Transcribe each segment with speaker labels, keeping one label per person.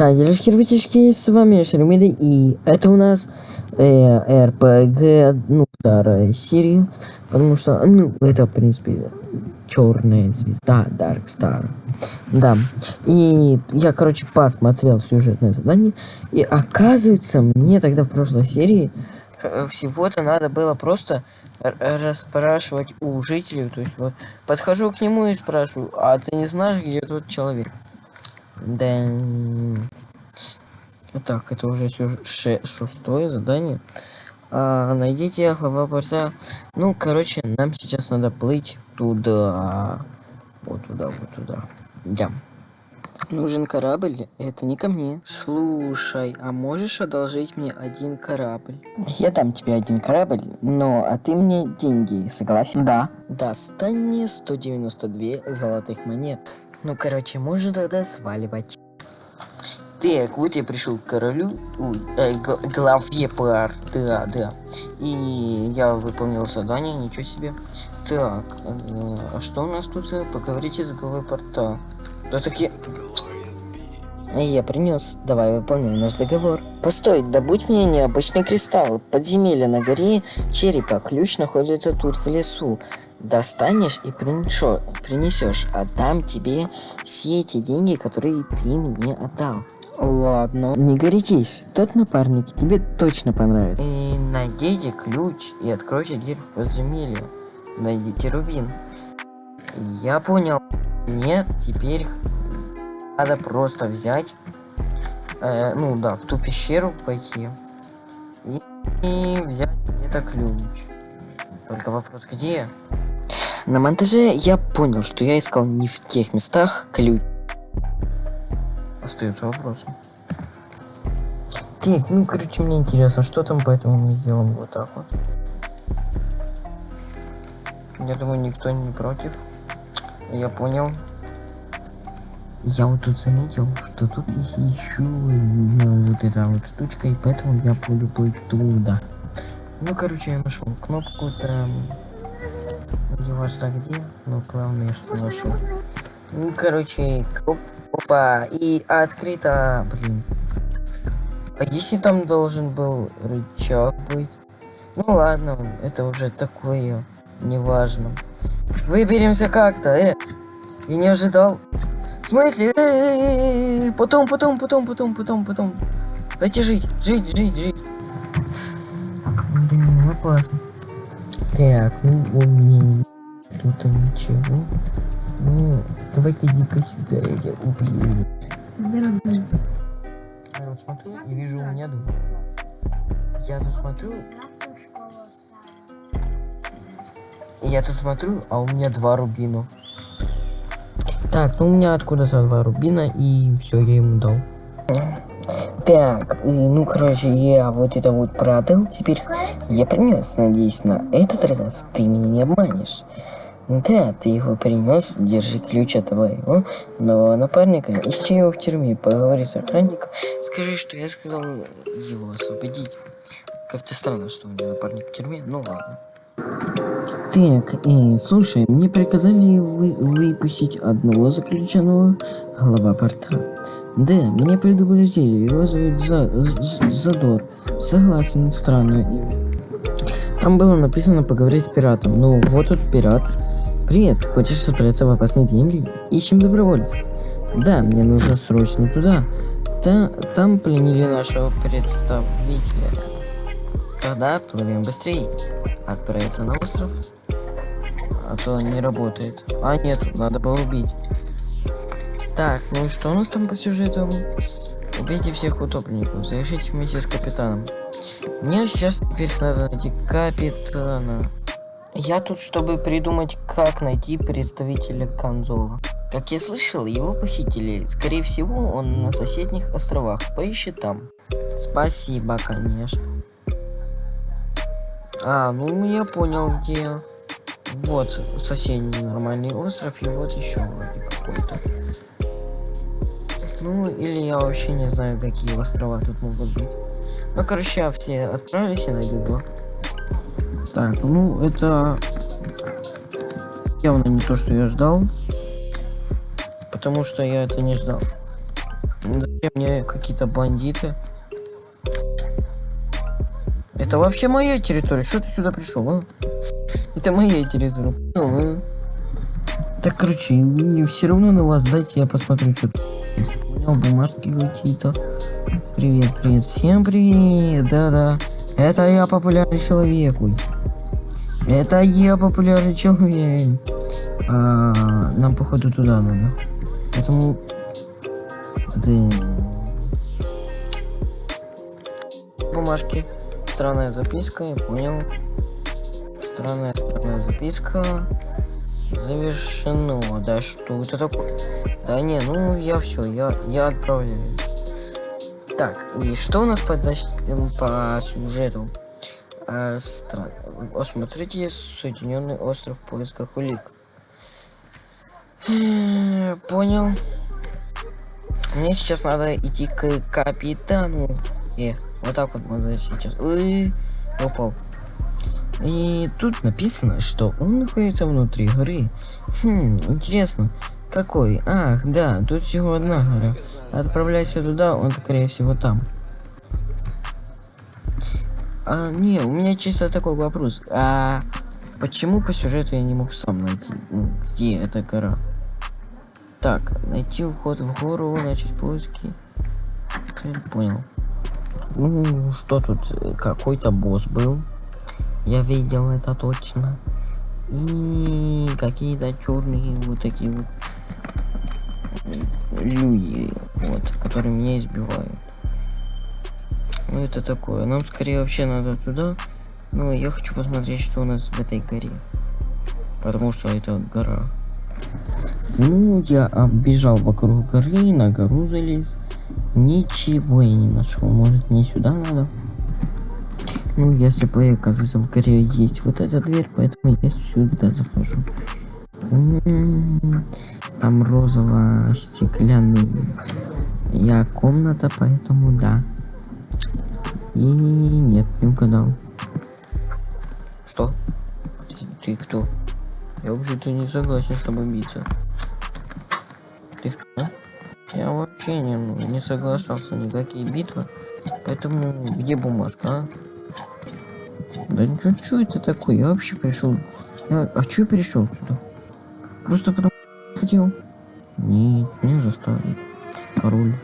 Speaker 1: Так, делишки, ребятишки, с вами Шеремида, и это у нас э, РПГ, ну, вторая серия, потому что, ну, это, в принципе, черная звезда, Dark Star. Да, и я, короче, посмотрел сюжетное задание, и оказывается, мне тогда в прошлой серии э, всего-то надо было просто расспрашивать у жителей, то есть вот подхожу к нему и спрашиваю, а ты не знаешь, где тот человек? Да. Так, это уже шестое задание. А, найдите глава порта. Ну, короче, нам сейчас надо плыть туда. Вот туда, вот туда. Да. Нужен корабль? Это не ко мне. Слушай, а можешь одолжить мне один корабль? Я дам тебе один корабль, но а ты мне деньги, согласен? Да. Достань мне 192 золотых монет. Ну, короче, можно тогда сваливать. Так, вот я пришел к королю, ой, э, главе пар, да, да. И я выполнил задание, ничего себе. Так, э, а что у нас тут? Поговорите с главой порта. Да таки... Я принес. Давай выполняй наш договор. Постой, добудь мне необычный кристалл. Подземелье на горе черепа. Ключ находится тут в лесу достанешь и принесешь. Отдам тебе все эти деньги, которые ты мне отдал. Ладно. Не горячись. Тот напарник тебе точно понравится. И найдите ключ и откройте дверь в подземелье. Найдите рубин. Я понял. Нет, теперь надо просто взять, э, ну да, в ту пещеру пойти и, и взять где-то ключ. Только вопрос где? На монтаже я понял, что я искал не в тех местах ключ. Остается вопросом. Так, ну короче, мне интересно, что там, поэтому мы сделаем вот так вот. Я думаю, никто не против. Я понял. Я вот тут заметил, что тут есть еще ну, вот эта вот штучка, и поэтому я буду плыть туда. Ну, короче, я нашел кнопку там не важно где, но главное, что нашел. Ну, короче, оп, опа, и открыто, блин. А если там должен был рычаг быть? Ну ладно, это уже такое, неважно. Выберемся как-то, э. Я не ожидал. В смысле? Э -э -э потом, потом, потом, потом, потом, потом. Дайте жить, жить, жить, жить. Да, опасно. Так, ну у меня тут ничего. Ну, давай-ка иди-ка сюда, я тебя убью. Я вот смотрю и вижу у меня два. Я тут смотрю. Я тут смотрю, а у меня два рубина. Так, ну у меня откуда-то два рубина, и все, я ему дал. Так, ну короче, я вот это вот продал, теперь я принес, надеюсь, на этот раз ты меня не обманешь. Да, ты его принес, держи ключ от твоего нового напарника, ищи его в тюрьме, поговори с охранником, скажи, что я сказал его освободить. Как-то странно, что у меня напарник в тюрьме, ну ладно. Так, э, слушай, мне приказали вы выпустить одного заключенного глава порта. Да, меня предупредили, его зовут За Задор. Согласен, странное имя. Там было написано поговорить с пиратом. Ну, вот тут пират. Привет, хочешь отправиться в опасные земли? Ищем добровольцев. Да, мне нужно срочно туда. Та там пленили нашего представителя. Тогда плывем быстрее. Отправиться на остров? А то не работает. А нет, надо было убить. Так, ну и что у нас там по сюжету? Убейте всех утопленников, завершите вместе с капитаном. Мне сейчас теперь надо найти капитана. Я тут, чтобы придумать, как найти представителя Конзола. Как я слышал, его похитили. Скорее всего, он на соседних островах. Поищи там. Спасибо, конечно. А, ну я понял, где. Вот соседний нормальный остров, и вот еще вроде какой-то. Ну, или я вообще не знаю, какие острова тут могут быть. Ну, короче, все отправились и найду два. Так, ну, это явно не то, что я ждал. Потому что я это не ждал. Зачем мне какие-то бандиты? Это вообще моя территория. Что ты сюда пришел, а? Это моя территория. Понял, а? Так, короче, мне все равно на вас дайте я посмотрю, что Понял, бумажки какие-то. Привет, привет. Всем привет. Да-да. Это я популярный человек. Ой. Это я популярный человек. А, нам походу туда надо. Поэтому... Да. Бумажки. Странная записка, я понял. Странная, странная записка. Завершено. Да что это такое? Да не, ну я все, я, я отправляю. Так, и что у нас по, по сюжету? А, стран... Осмотрите Соединенный остров в поисках улик. Понял. Мне сейчас надо идти к капитану. Э, вот так вот надо сейчас. Ой, упал. И тут написано, что он находится внутри горы. Хм, интересно, какой? Ах, да, тут всего одна гора. Отправляйся туда, он скорее всего там. А, не, у меня чисто такой вопрос. А почему по сюжету я не мог сам найти, ну, где эта гора? Так, найти вход в гору, начать поиски. Понял. Ну, что тут? Какой-то босс был. Я видел это точно. И какие-то черные вот такие вот люди, вот, которые меня избивают. Ну это такое. Нам скорее вообще надо туда. Ну я хочу посмотреть, что у нас в этой горе. Потому что это гора. Ну, я оббежал вокруг горы, на гору залез. Ничего я не нашел. Может мне сюда надо? Ну, если бы, оказывается, в горе есть вот эта дверь, поэтому я сюда захожу. Там розово-стеклянный я комната, поэтому да. И нет, не угадал. Что? Ты, ты кто? Я вообще-то не согласен с тобой биться. Ты кто? Я вообще не, не соглашался никакие битвы. Поэтому где бумажка, а? Да что, что это такое? Я вообще пришел. Я... А что я пришел сюда? Просто потому хотел. Нет, меня заставили. Король.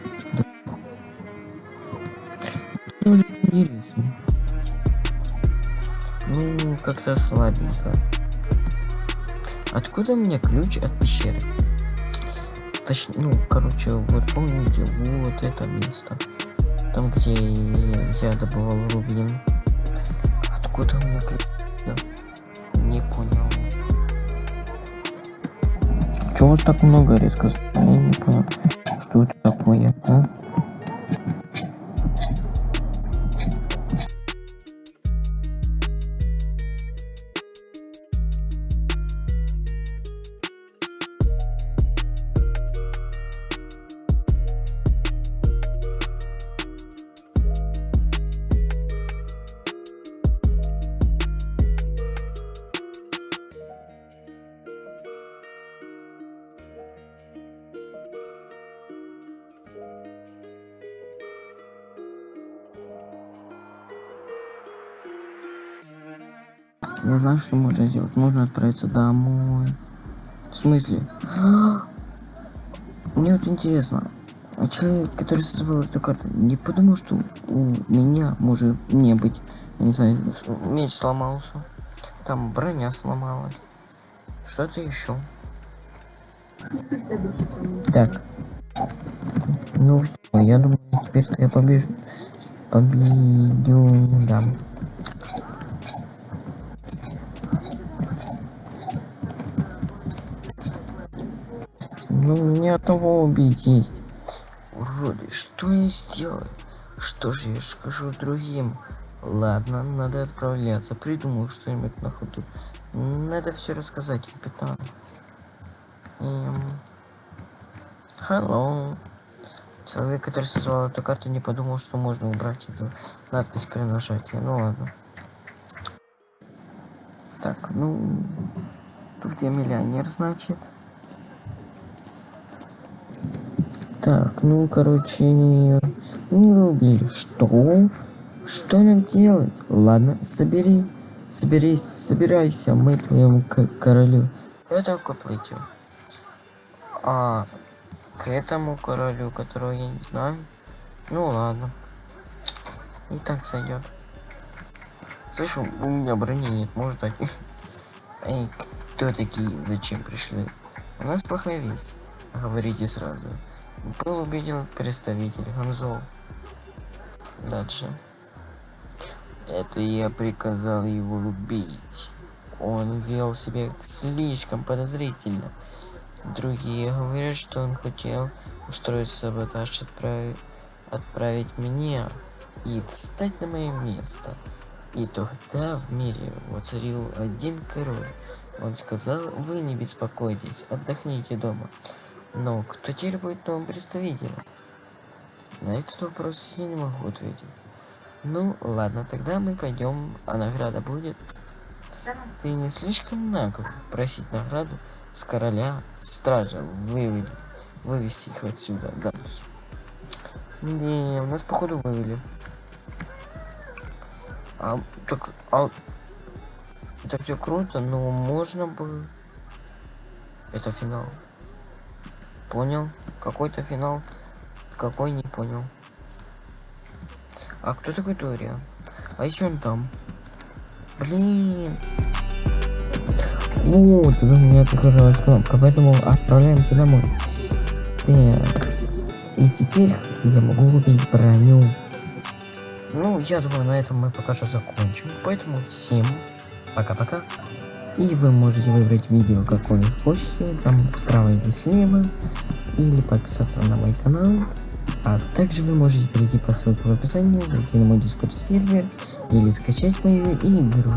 Speaker 1: Как-то слабенько. Откуда меня ключ от пещеры? Точнее, ну, короче, вот помните, вот это место. Там, где я добывал рубин. Откуда у меня ключ? Не понял. Чего вас так много резко? Я не понял. Что это такое, а? Я знаю, что можно сделать. Можно отправиться домой. В смысле? Мне вот интересно. А человек, который создавал эту карту, не подумал, что у меня может не быть. Я не знаю, меч сломался. Там броня сломалась. Что-то еще. Так. Ну я думаю, теперь я побежу. Победю, да. Ну, мне одного убить есть. Уроды, что я сделаю? Что же я скажу другим? Ладно, надо отправляться. Придумал что-нибудь на ходу. Надо все рассказать капитану. Эм... Hello. Человек, который создавал эту карту, не подумал, что можно убрать эту надпись при нажатии. Ну ладно. Так, ну... Тут я миллионер, значит. Так, ну, короче, не убили. Что? Что нам делать? Ладно, собери, соберись, собирайся, мы к королю. Это плытью. А, к этому королю, которого я не знаю. Ну ладно. И так сойдет. Слышу, у меня брони нет, может дать. Эй, кто такие? Зачем пришли? У нас плохая весть. Говорите сразу. Был убеден представитель Ханзол. Дальше. Это я приказал его убить. Он вел себя слишком подозрительно. Другие говорят, что он хотел устроить саботаж, отправить, отправить меня и встать на мое место. И тогда в мире воцарил один король. Он сказал, вы не беспокойтесь, отдохните дома. Но кто теперь будет новым представителем? На этот вопрос я не могу ответить. Ну, ладно, тогда мы пойдем, а награда будет. Ты не слишком нагло просить награду с короля стража вывели, вывести их отсюда дальше. Не, у нас походу вывели. А, так, а, это все круто, но можно бы... Это финал. Понял? Какой-то финал. Какой не понял. А кто такой Тория? А еще он там? Блин. Вот, у меня открылась кнопка, поэтому отправляемся домой. Так. И теперь я могу купить броню. Ну, я думаю, на этом мы пока что закончим. Поэтому всем пока-пока. И вы можете выбрать видео, какое хотите, там справа или слева, или подписаться на мой канал. А также вы можете перейти по ссылке в описании, зайти на мой дискорд сервер или скачать мою игру.